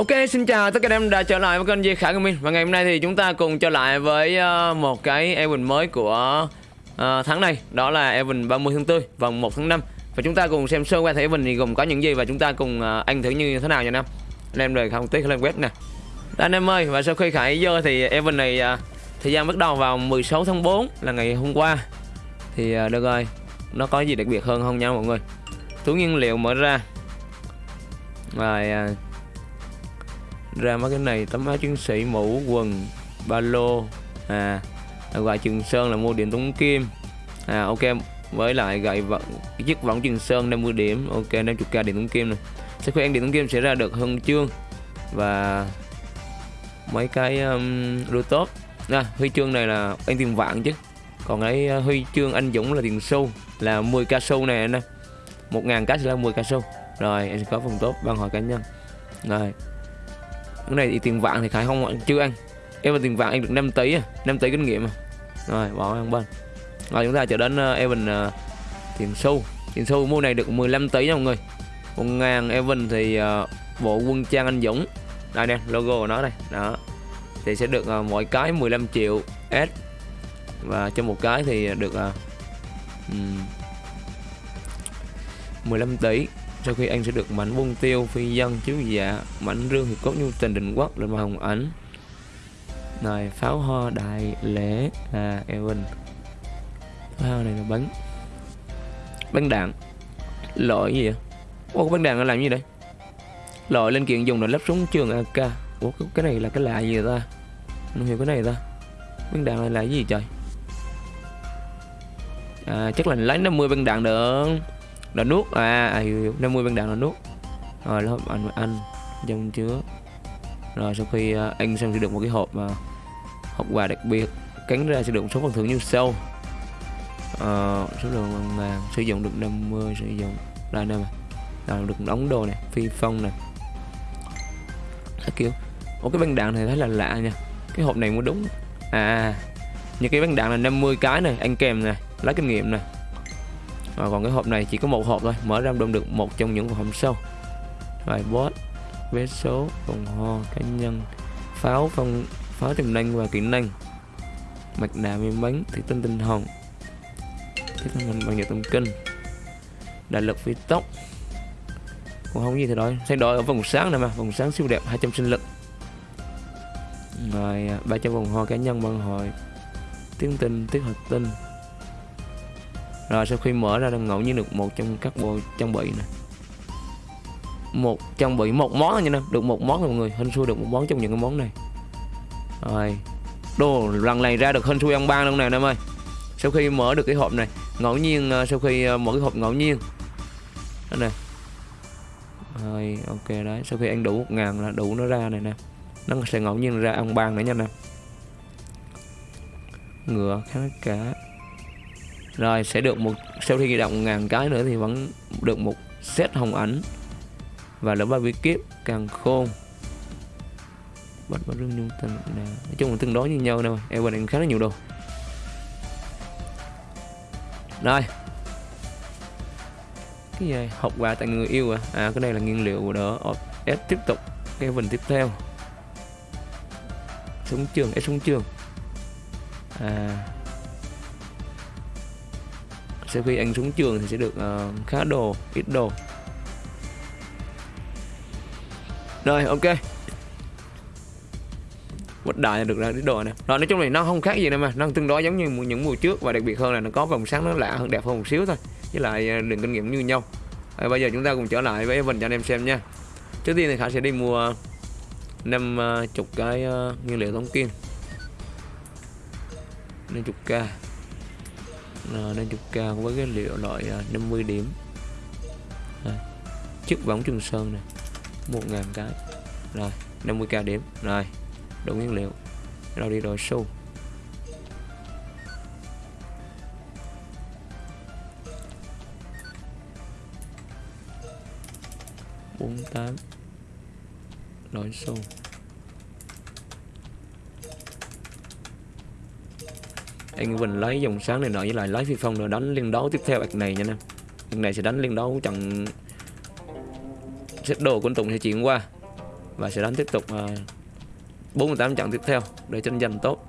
Ok, xin chào tất cả anh em đã trở lại với kênh Di Khải Gaming. Và ngày hôm nay thì chúng ta cùng trở lại với uh, một cái event mới của uh, tháng này. Đó là event 30 tháng 4 và 1 tháng 5 Và chúng ta cùng xem sơ qua thể event thì gồm có những gì Và chúng ta cùng ờ, uh, anh thử như thế nào nha anh em Anh em rời không tiếc lên web nè. Anh em ơi, và sau khi Khải vô thì event này Thời gian bắt đầu vào 16 tháng 4 là ngày hôm qua. Thì được rồi, nó có gì đặc biệt hơn không nha mọi người? Túi nhiên liệu mở ra. Rồi ra mấy cái này tấm áo chiến sĩ mũ quần ba lô. À, à gọi trường sơn là mua điểm tống kim. À ok với lại gậy vận chiếc võng trường sơn 50 điểm. Ok 50k điểm tống kim này. Sẽ khuyên ăn điểm tống kim sẽ ra được huân chương. Và mấy cái um, đua tốt à, huy chương này là anh tiền vạn chứ. Còn cái uh, huy chương anh Dũng là tiền xu là 10 ca xu này anh một ngàn cái sẽ là 10 ca xu. Rồi em sẽ có phần tốt ban hỏi cá nhân. Rồi cái này thì tiền vạn thì khải không chưa ăn em tiền vạn anh được 5 tỷ à 5 tỷ kinh nghiệm à. Rồi bỏ ăn bên. Rồi chúng ta trở đến uh, Evan ờ, uh, tiền xu. Tiền xu mua này được 15 tỷ nha mọi người. 1.000 Evan thì uh, bộ quân trang anh Dũng. Đây nè logo của nó đây. Đó. Thì sẽ được uh, mỗi cái 15 triệu S. Và cho một cái thì được uh, um, 15 tỷ sau khi anh sẽ được mảnh bông tiêu phi dân chiếu dạ mảnh rương hiệp cốt nhu tình định quốc lên màn hồng ảnh. Này pháo hoa đại lễ à Evan pháo hoa này là bắn bắn đạn. Lỗi gì vậy? Ủa bắn đạn là làm gì đây? Loại lên kiện dùng để lắp súng trường AK Ủa, cái này là cái lạ gì ta? Không hiểu cái này ta. Bắn đạn này là cái gì trời? À chắc là lấy 50 băng đạn được là nuốt à, à hiểu, hiểu. 50 viên đạn là nuốt rồi lớp anh anh trong chứa. Rồi sau khi uh, anh xong sẽ được một cái hộp mà uh, hộp quà đặc biệt cắn ra sẽ được một số phần thưởng như sau. Uh, số lượng bằng ngàn sử dụng được 50 sử dụng là nè rồi được đóng đồ này phi phong này. Các kiểu. Ủa cái băng đạn này thấy là lạ nha. Cái hộp này mới đúng. À, à, à. những cái băng đạn là 50 cái này anh kèm này lấy kinh nghiệm này và còn cái hộp này chỉ có một hộp thôi, mở ra đâm được một trong những hộp sau. Rồi boss, vé số vòng ho, cá nhân, pháo phong, pháo tiềm năng và kỹ năng. Mặt nạ miếng bánh thủy tinh tinh hồng thiết mình bằng nhựa tâm kinh. Đại lực phi tốc. Còn không gì thì đổi, thay đổi ở vòng sáng này mà, vòng sáng siêu đẹp 200 sinh lực. Rồi à, 300 vòng ho cá nhân bằng hội tiếng tinh tiết hợp tinh rồi sau khi mở ra được ngẫu nhiên được một trong các bộ trang bị này một trang bị, một món thôi nha em được một món rồi mọi người, hên xui được một món trong những cái món này. Rồi, đồ lần này ra được hên xui ăn ban luôn nè em ơi. Sau khi mở được cái hộp này, ngẫu nhiên ờ, sau khi ờ, mở cái hộp ngẫu nhiên. Đó nè. Rồi, ok đấy. Sau khi ăn đủ một ngàn là đủ nó ra này nè. Nó sẽ ngẫu nhiên ra ăn ban nữa nha nè ngựa khá cá rồi, sẽ được một, sau khi ghi động ngàn cái nữa thì vẫn được một set hồng ảnh. Và lớp ba bí kíp càng khôn. Bạch bạch rương nhung tình nè. Nói chung là tương đối như nhau nè em bên khá là nhiều đồ. Rồi. Cái gì? Học quà tại người yêu à? À cái này là nguyên liệu đỡ S tiếp tục. Cái phần tiếp theo. Súng trường, S súng trường. À sau khi anh xuống trường thì sẽ được uh, khá đồ ít đồ. Rồi ok. Một đại được ra ít đồ này rồi nói chung này nó không khác gì đâu mà. Nó tương đối giống như những mùa trước và đặc biệt hơn là nó có vòng sáng nó lạ hơn đẹp hơn một xíu thôi. Với lại ờ, đường kinh nghiệm như nhau. À, bây giờ chúng ta cùng trở lại với mình cho anh em xem nha. Trước tiên thì khả sẽ đi mua năm ờ, chục cái uh, nguyên liệu tống kim. Năm chục k Ờ, nên chục cao với cái liệu loại ờ, 50 điểm. Đây. chiếc võng trường sơn này một ngàn cái. Rồi 50k điểm. Rồi đủ nguyên liệu. Rồi đi đổi xu bốn tám. Đổi xu anh Vinh lấy dòng sáng này nọ với lại lấy phi phong nữa đánh liên đấu tiếp theo bạch này nha nè. Bạch này sẽ đánh liên đấu trận xếp đồ của anh Tùng sẽ chuyển qua và sẽ đánh tiếp tục à, uh, 48 trận tiếp theo để tranh giành tốt.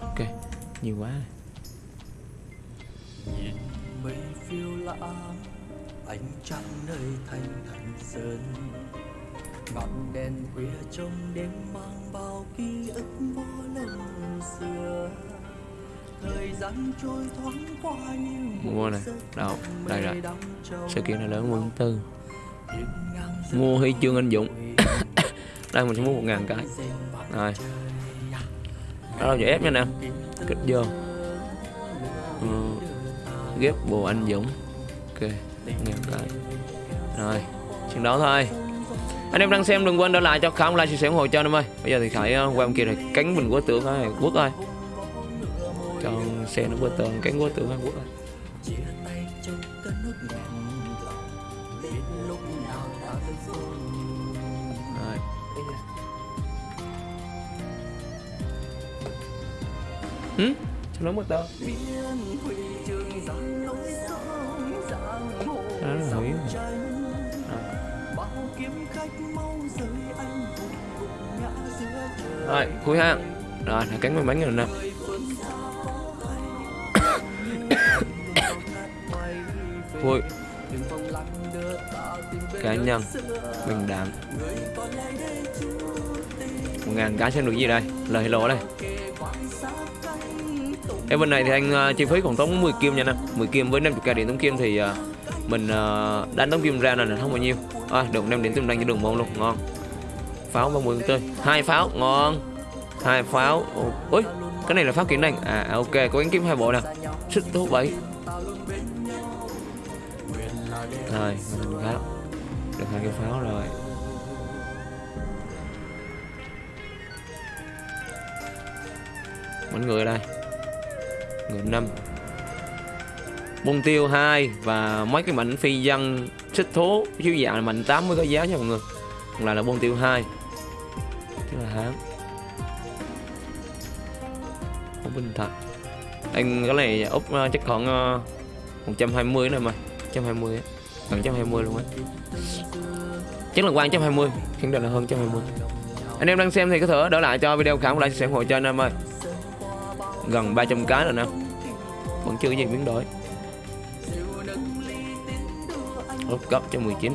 Ok nhiều quá. Sự kiện này lớn quân tư. Mua huy chương anh Dũng. Đây mình sẽ mua một ngàn cái. Rồi. Đó là giờ ép nha nè. Kích vô. Ừ. ghép bồ anh Dũng. Ok, ngàn cái. Rồi, chừng đó thôi. Anh em đang xem đừng quên để lại cho Khải like, chia sẻ ủng hộ cho anh em ơi. Bây giờ thì Khải ờ, qua bên kia này, cánh mình của tượng ơi, quốc ơi. Cho xe nó qua tường, cánh của tượng ơi, quốc ơi. Mau rời anh hùng gục ngã giữa trời rồi. Cuối ha rồi là cánh mắn rồi nè. Vui. Cá nhân bình đẳng một ngàn cái xem được gì đây? Lời hello đây em bên này thì anh uh, chi phí khoảng tốn 10 kim nha nè 10 kim với 50 k điện tống kim thì uh, mình ờ, uh, đánh tống kim ra là không bao nhiêu. À, được 5 điện tống đăng cho đường môn luôn. Ngon. Pháo 30 tươi hai pháo ngon. Hai pháo Ồ, ui cái này là pháo kiếm năng à ok có gắn kiếm hai bộ nè. Xích thú bảy. Rồi mình pháo. Được hai cái pháo rồi. Mọi người ở đây ngựa 5 bông tiêu 2 và mấy cái mảnh phi dân xích thố chiếu dạ là mảnh 8 mới có giá nha mọi người. Còn lại là bông tiêu 2 tức là hán không bình thật anh cái này úp uh, chắc khoảng ờ, uh, 120 này mà. 120 á. Gần 120 luôn á. Chắc là qua 120 khẳng định là hơn 120 anh em đang xem thì có thể đỡ lại cho video khả lại like chia sẻ ủng hộ cho anh em ơi gần 300 cái rồi nè. Vẫn chưa có gì biến đổi. Ốp cấp cho 19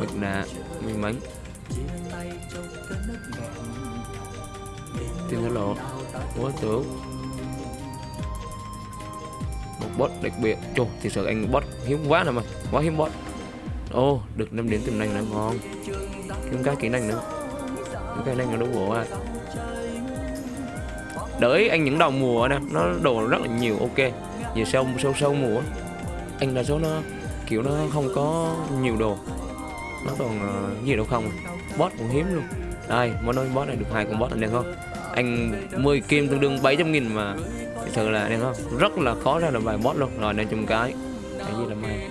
Mực nạ may mắn. Tiên thổ lộ bố tưởng một bot đặc biệt. Chô thì sự anh bot hiếm quá nè mà. Quá hiếm bot ô oh, được 5 điểm tiềm năng nữa ngon. Kiếm cái kỹ năng nữa. Kiếm cái năng là đủ bộ à đợi anh những đầu mùa nè nó đồ rất là nhiều ok. Về sau sâu sâu mùa. Anh đa số nó kiểu nó không có nhiều đồ. Nó còn uh, gì đâu không. Bot cũng hiếm luôn. Đây muốn nói bot này được hai con bot anh đen không? Anh 10 kim tương đương 700 nghìn mà. Thật sự là đen không? Rất là khó ra được vài bot luôn. Rồi nên chung cái. Cái gì là may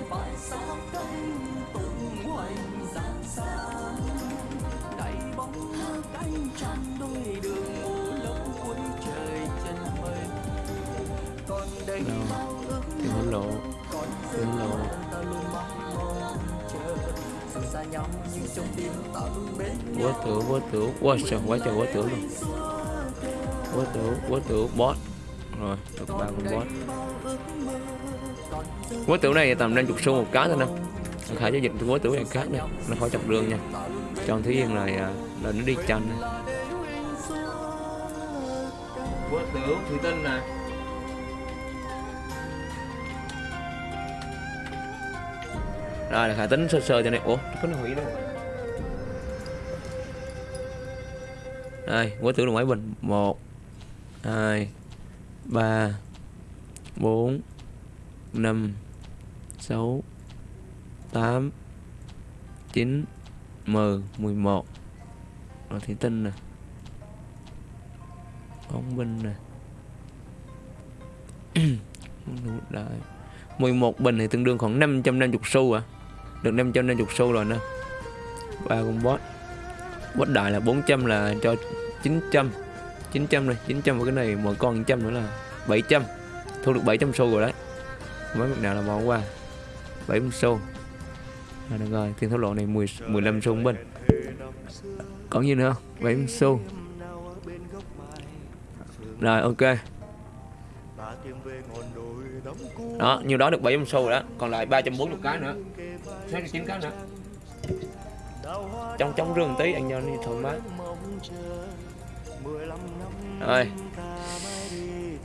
đâu tiền hối lộ tiền hối lộ quá tử quá tử quá trời quá trời quá tử luôn quá tử quá tử boss rồi được ba con boss quá tử này tầm 50 xu một cái thôi nè khải giao dịch quá tử này khác nè nó khỏi chọc đường nha trong thí yên này là nó đi chân quá tử thủy tinh nè rồi, là khả tính sơ sơ cho này ủa có nó hủy đâu? Đây, quá tử là mấy bình. Một, hai, ba, bốn, năm, sáu, tám, chín, mười mười một. Rồi, thủy tinh nè. Bóng binh nè. Mười một bình thì tương đương khoảng 550 xu à được 550 xu rồi nè ba con boss boss đại là 400 là cho 900 900 này 900 và cái này mỗi con 100 nữa là 700 thu được 700 xu rồi đấy. Mấy mặt nào là bỏ qua. 70 xu. À, được rồi tiền thổ lộ này 10 15 xu bên. Còn gì nữa 70 xu. Rồi ok. Đó nhiêu đó được 700 xu rồi đó. Còn lại 340 cái nữa. 69 cái nữa. Trong trong rừng tí, anh Johnny thoải mái rồi.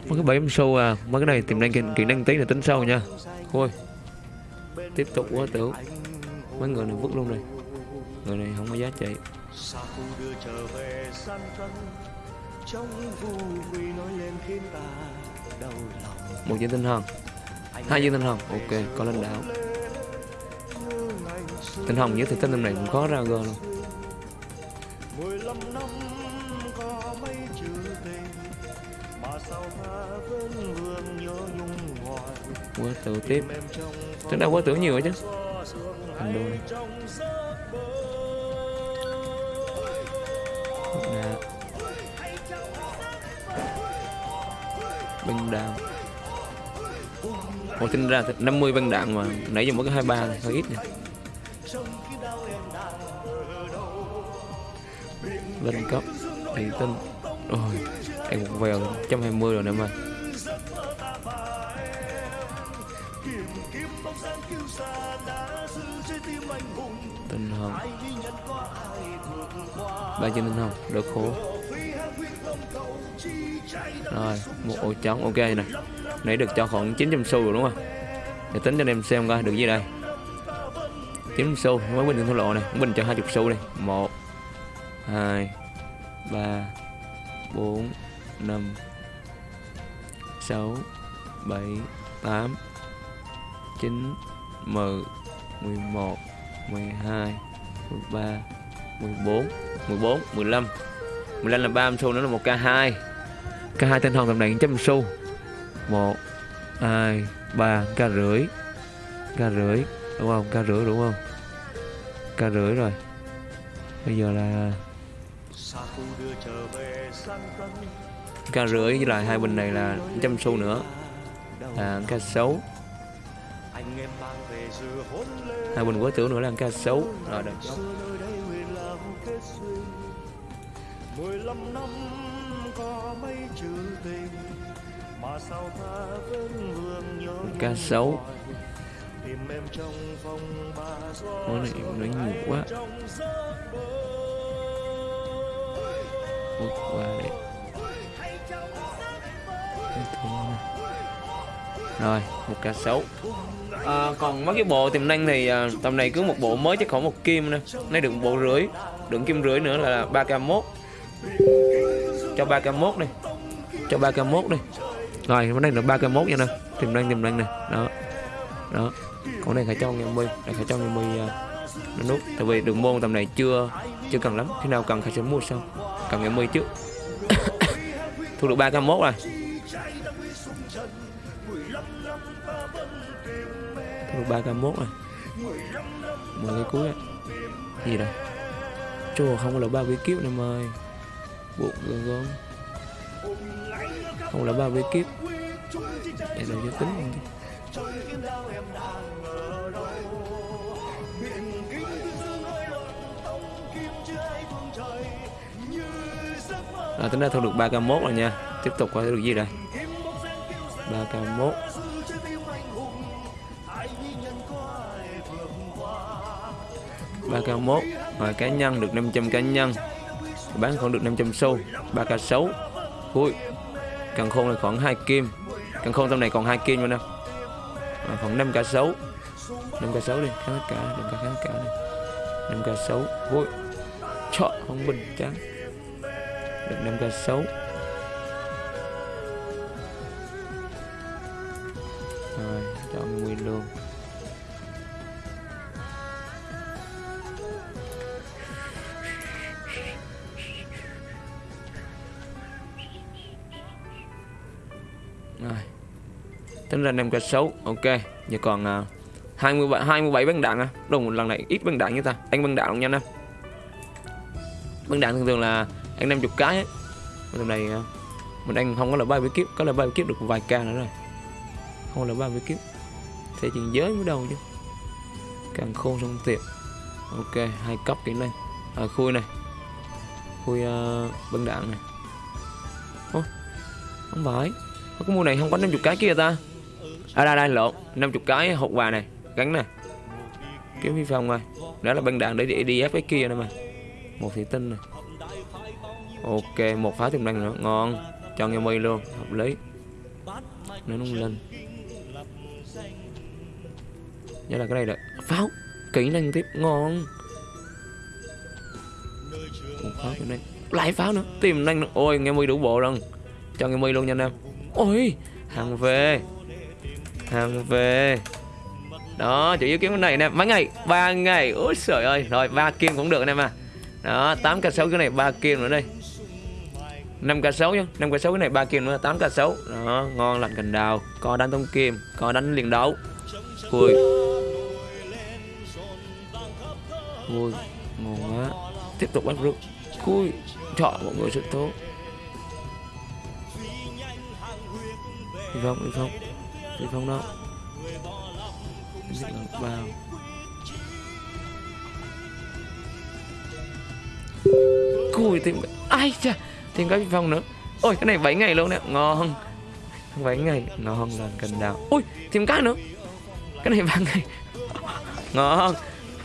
Mấy cái 700 sâu à. Mấy cái này tìm năng kỹ năng tí là tính sau nha. Thôi. Tiếp tục quá tưởng mấy người này vứt luôn này người này không có giá trị. Một viên tinh thần hai viên tinh thần ok, có lên đảo tinh hồng với thì tinh năm này cũng có ra g luôn. 15 năm có mấy chữ tình mà sao ta vẫn vương nhớ nhung hoài? Quá tử tiếp. tính ra quá tử nhiều rồi chứ. thành đô này trong giấc mơ. Nè. băng đạn Ồ tính ra 50 băng đạn mà nãy giờ mới có 23 này, hơi ít nè lên cấp. Thì tinh rồi em một vèo 120 rồi nè mà. Tinh hồng ba chân tinh hồng được khổ. Rồi, một ổ trống. Ok nè. Nãy được cho khoảng 900 xu rồi đúng không? Để tính cho anh em xem coi, được gì đây? 900 xu, mới bình thua lộ này bình cho 20 xu đi một hai, ba, bốn, năm, sáu, bảy, tám, chín, mười mười một, mười hai, mười ba, mười bốn mười bốn, mười lăm. Mười lăm là ba xu nữa là một k hai. K hai tinh hồng tầm này trăm xu. Một, hai, ba k rưỡi. K rưỡi, đúng không? K rưỡi, đúng không? K rưỡi rồi. Bây giờ là k rưỡi với lại hai bình này là trăm xu nữa. Là hôn lên hai bình quá tưởng nữa là k sáu rồi được mười lăm năm có mấy chữ tình mà sao ta vẫn vương nhớ ba gió món này nói nhiều quá bước qua để rồi một ca sấu. À, còn mấy cái bộ tiềm năng thì à, tầm này cứ một bộ mới chắc khoảng một kim nè nay được một bộ rưỡi đựng kim rưỡi nữa là ba k mốt. Cho ba k mốt đi. Cho ba k mốt đi. Rồi cái này là ba k mốt nha nè. Tiềm năng tiềm năng này đó. Đó. Còn này phải cho nghe mươi này phải cho nghe mươi uh, à, nút tại vì đường môn tầm này chưa chưa cần lắm. Khi nào cần thì sẽ mua sau cầm cái mi trước. Thu được ba k mốt rồi. Thu được ba k mốt rồi. Mười cái cuối rồi. Gì đây chùa không có là ba bí kiếp em ơi buộc gơn gơn không là ba bí kiếp. Để rồi cho tính. À, tính ra thu được 3k1 rồi nha. Tiếp tục coi được gì đây? 3k1 3k1 Rồi cá nhân được 500 cá nhân. Bán khoảng được 500 xu. 3k6 Ui Càng khôn là khoảng 2 kim. Càng khôn trong này còn 2 kim nữa nè à, Khoảng 5k6 5k6 đi Khá cả Đừng cả khá cả này. 5k6 Ui Trời không bình chán được 5k6 rồi chọn nguyên luôn. Rồi. Tính ra 5k6 ok giờ còn uh, 27 27 băng đạn à. Đúng lần này ít băng đạn như ta. Anh băng đạn nhanh em băng đạn thường thường là ăn 50 cái ấy. Lần này à, mình ăn không có là ba bí kiếp, có là ba bí kiếp được vài ca nữa rồi. Không là ba với kiếp. Thế chuyện giới mới đầu chứ. Càng khôn xong tiệt. Ok hai cấp kỹ năng. À, khui này. Khui uh, băng đạn này. Ô, không phải. Cái mua này không có 50 cái kia ta. À đây đây lộn. 50 cái hộp quà này. Gắn này kiếm phi phong rồi. Đó là băng đạn để đi, đi ép cái kia nữa mà. Một thủy tinh này ok, một pháo tiềm năng nữa. Ngon. Cho nghe mây luôn. Hợp lý. Nó nung lên. Nhớ là cái này là pháo. Kỹ năng tiếp. Ngon. Một pháo tiềm năng. Lại pháo nữa. Tiềm năng nữa. Ôi, nghe mây đủ bộ rồi. Cho nghe mây luôn nha anh em. Ôi, hàng về. Hàng về. Đó, chủ yếu kiếm cái này nè. Mấy ngày? Ba ngày. Ôi trời ơi. Rồi, ba kim cũng được anh em à. Đó 8 k 6 cái này, ba kim nữa đây. 5 k 6 nhá 5 k 6 cái này ba kim nữa 8 k 6 đó, ngon lành cành đào. Có đánh tông kim, có đánh liền đấu. Vui. Vui, ngon quá. Tiếp tục bắt rút. Vui chọn mọi người rất tốt đi không đi không đi không đó. Vào cùi tìm ai chà thêm cái phong nữa. Ôi, cái này 7 ngày luôn nè ngon. 7 ngày. Ngon là cần đào. Ui thêm cái nữa. Cái này ba ngày. Ngon.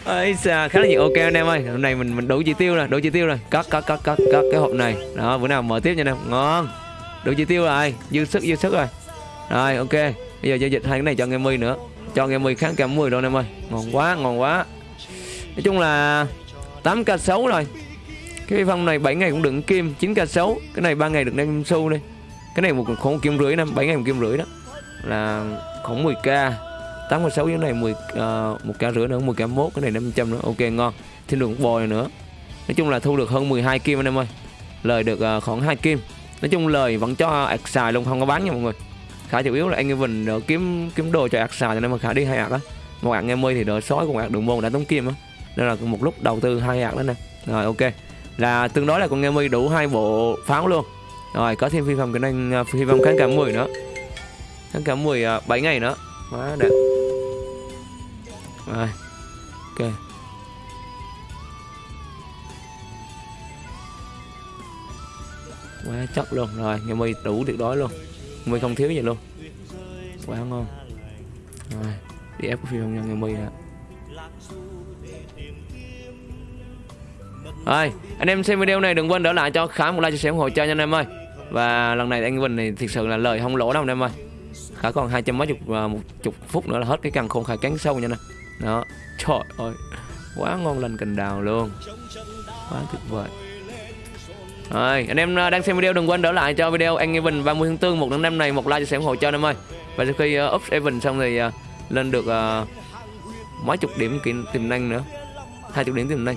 Ấy xa khá là nhiều. Ok anh em ơi, hôm nay mình mình đủ chỉ tiêu rồi, đủ chỉ tiêu rồi. Cắt cắt cắt cắt cắt cái hộp này. Đó, bữa nào mở tiếp nha anh em ngon. Đủ chỉ tiêu rồi. Dư sức dư sức rồi. Rồi, ok. Bây giờ giao dịch hai cái này cho nghe mươi nữa. Cho nghe 10 kháng cả 10 đâu em ơi. Ngon quá ngon quá. Nói chung là 8k 6 rồi cái phong này 7 ngày cũng đựng kim 9k 6 cái này 3 ngày được đem xu đây. Cái này một khoảng kim rưỡi năm 7 ngày một kim rưỡi đó. Là khoảng 10k 8 6 cái này 10 uh, ờ, một k rưỡi nữa 10 k 1 cái này 500 nữa. Ok ngon. Thêm được một bồi nữa. Nói chung là thu được hơn 12 kim anh em ơi. Lời được uh, khoảng 2 kim. Nói chung lời vẫn cho ạc xài luôn không có bán nha mọi người. Khá chủ yếu là anh Evan đỡ kiếm kiếm đồ cho ạc xài cho nên mà khá đi hai ạc á. Một ạc nghe mươi thì đỡ sói cùng ạc đường môn đã tống kim á. Nên là một lúc đầu tư hai ạc đó nè. Rồi ok là tương đối là con nghe đủ hai bộ pháo luôn. Rồi có thêm phi phẩm cái năng à, phi phẩm kháng cảm 10 nữa. Kháng cảm 10 uh, 7 ngày nữa. Quá đẹp. Rồi ok. Quá chất luôn. Rồi nghe đủ tuyệt đối luôn. Mươi không thiếu gì luôn. Quá ngon. Rồi đi ép phi phòng nhân ngày mươi nè rồi anh em xem video này đừng quên đỡ lại cho khá một like chia sẻ ủng hộ cho anh em ơi và lần này anh Vinh này thực sự là lời không lỗ đâu anh em ơi khá còn hai trăm mấy chục và một chục phút nữa là hết cái căn khôn khai cắn sâu nha nè đó trời ơi quá ngon lành cành đào luôn quá tuyệt vời rồi, anh em à, đang xem video đừng quên đỡ lại cho video anh Evan 30 tháng 4 một tháng năm này một like cho sẻ ủng hộ cho anh em ơi. Và sau khi uh, up Evan xong thì uh, lên được uh, mấy chục điểm tiềm năng nữa. hai chục điểm tiềm năng.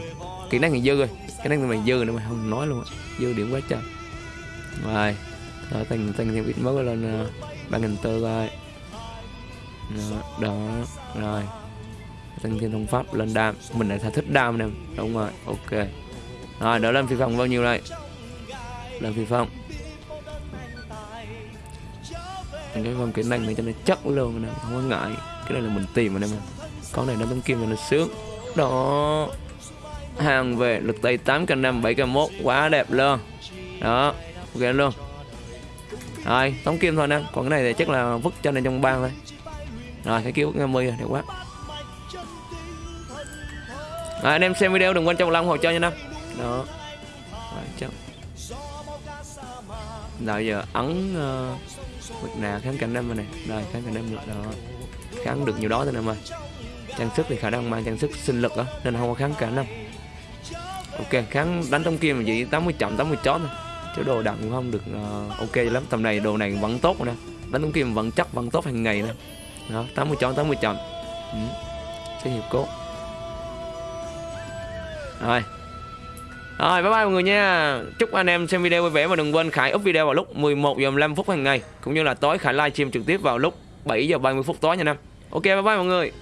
Kỹ năng thì dư rồi. Cái năng mày dư nữa mà không nói luôn. Dư điểm quá trời. Rồi. Đó tăng tăng thêm ít mới lên uh, 3000 tơ coi. Đó, đó. Rồi. Tăng thêm thông pháp lên đam. Mình lại thích đam nè. Đúng rồi. Ok. Rồi, đỡ lên phi phòng bao nhiêu đây? là phi phong cái phong kỹ năng này cho nó chắc luôn nè không có ngại cái này là mình tìm mà nè mà con này nó tấm kim là nó sướng đó hàng về lực tay 8 k 5 7 k 1 quá đẹp luôn. Đó ok luôn. Rồi tống kim thôi nè. Còn cái này thì chắc là vứt cho này trong bang thôi. Rồi cái kiểu 50 rồi đẹp quá. Rồi, anh em xem video đừng quên cho một like ủng hộ cho nha năm. Đó. Rồi, chắc rồi giờ ấn ờ, uh, bực nào kháng cạnh năm này rồi kháng cạnh năm được đó. Kháng được nhiều đó thôi nè mà trang sức thì khả năng mang trang sức sinh lực á nên không có kháng cả năm ok kháng đánh trong kia mà chỉ 80 chậm 80 chót thôi. Chứ đồ đặng cũng không được uh, ok lắm. Tầm này đồ này vẫn tốt nè. Đánh trong kim vẫn chắc vẫn tốt hàng ngày nè. Đó 80 chót 80 chậm. Ừ. sẽ hiệp cốt. Rồi. Rồi bye bye mọi người nha. Chúc anh em xem video vui vẻ và đừng quên Khải up video vào lúc 11 giờ 15 phút hàng ngày Cũng như là tối Khải livestream trực tiếp vào lúc 7 giờ 30 phút tối nha anh em. Ok bye bye mọi người.